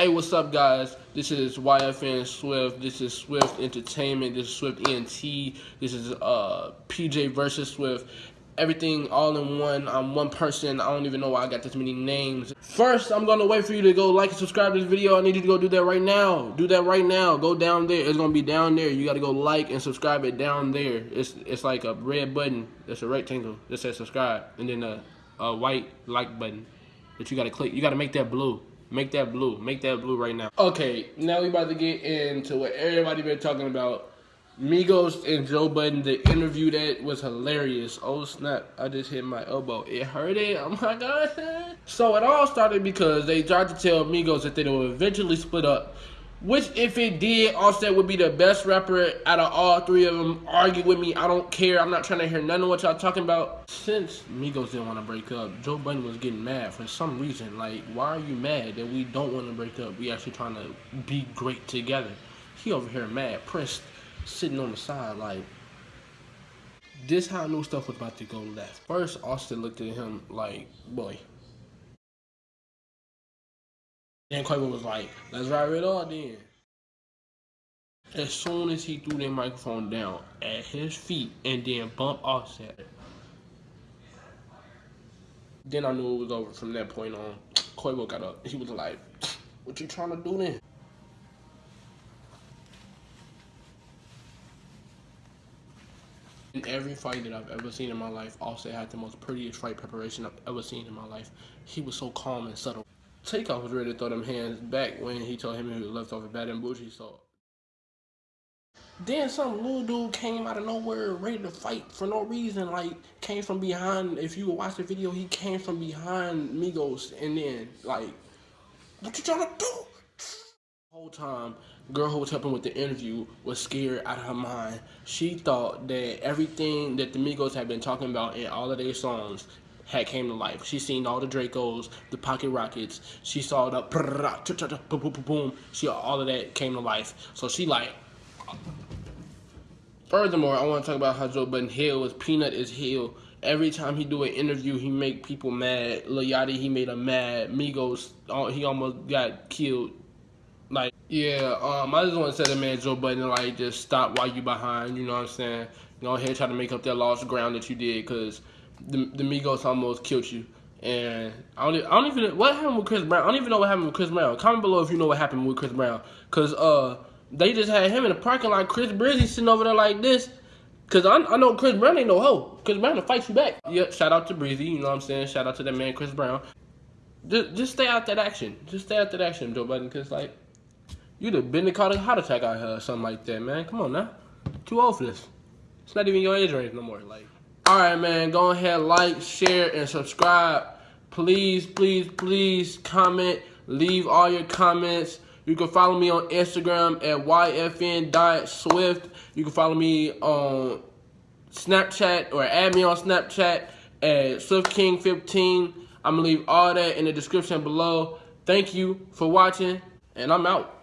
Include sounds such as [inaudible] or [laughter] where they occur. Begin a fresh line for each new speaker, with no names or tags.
Hey, what's up, guys? This is YFN Swift. This is Swift Entertainment. This is Swift ENT. This is uh PJ versus Swift. Everything all in one. I'm one person. I don't even know why I got this many names. First, I'm gonna wait for you to go like and subscribe to this video. I need you to go do that right now. Do that right now. Go down there. It's gonna be down there. You gotta go like and subscribe it down there. It's it's like a red button. It's a rectangle that says subscribe, and then a, a white like button that you gotta click. You gotta make that blue. Make that blue. Make that blue right now. Okay, now we about to get into what everybody been talking about. Migos and Joe Budden, the interview that was hilarious. Oh snap, I just hit my elbow. It hurt it, oh my god. [laughs] So it all started because they tried to tell Migos that they would eventually split up. Which, if it did, Offset would be the best rapper out of all three of them. Argue with me, I don't care. I'm not trying to hear none of what y'all talking about. Since Migos didn't want to break up, Joe Budden was getting mad for some reason. Like, why are you mad that we don't want to break up? We actually trying to be great together. He over here mad, pressed, sitting on the side like, this how I knew stuff was about to go left. First, Austin looked at him like, boy, Then Quavo was like, let's ride it all then. As soon as he threw that microphone down at his feet and then bumped Offset, then I knew it was over from that point on. Quavo got up. He was like, what you trying to do then? In every fight that I've ever seen in my life, Offset had the most prettiest fight preparation I've ever seen in my life. He was so calm and subtle. Takeoff was ready to throw them hands back when he told him he was left off a Bad and Boujee, so. Then some little dude came out of nowhere ready to fight for no reason. Like, came from behind. If you watch the video, he came from behind Migos and then, like, what you trying to do? Whole time, girl who was helping with the interview was scared out of her mind. She thought that everything that the Migos had been talking about in all of their songs had came to life. She seen all the Dracos, the Pocket Rockets. She saw the boom, boom, boom. She all of that came to life. So she like. Furthermore, I want to talk about how Joe Budden Hill is Peanut is Hill. Every time he do an interview, he make people mad. Lil Yachty, he made him mad. Migos, he almost got killed. Like, yeah, um, I just want to say that man Joe Budden, like, just stop while you behind. You know what I'm saying? Go ahead, try to make up that lost ground that you did, cause the, the Migos almost killed you. And I don't, I don't even what happened with Chris Brown. I don't even know what happened with Chris Brown. Comment below if you know what happened with Chris Brown, cause uh they just had him in the parking lot. Chris Brizzy sitting over there like this. Cause I, I know Chris Brown ain't no hoe. Chris Brown will fight you back. Yeah, shout out to Breezy. You know what I'm saying? Shout out to that man Chris Brown. Just, just stay out that action. Just stay out that action, Joe Budden. Cause like you'd have been caught a heart attack out here or something like that, man. Come on now. Too old for this. It's not even your age range no more. Like. All right, man. Go ahead, like, share, and subscribe. Please, please, please comment. Leave all your comments. You can follow me on Instagram at yfn.swift. You can follow me on Snapchat or add me on Snapchat at SwiftKing15. I'm going to leave all that in the description below. Thank you for watching, and I'm out.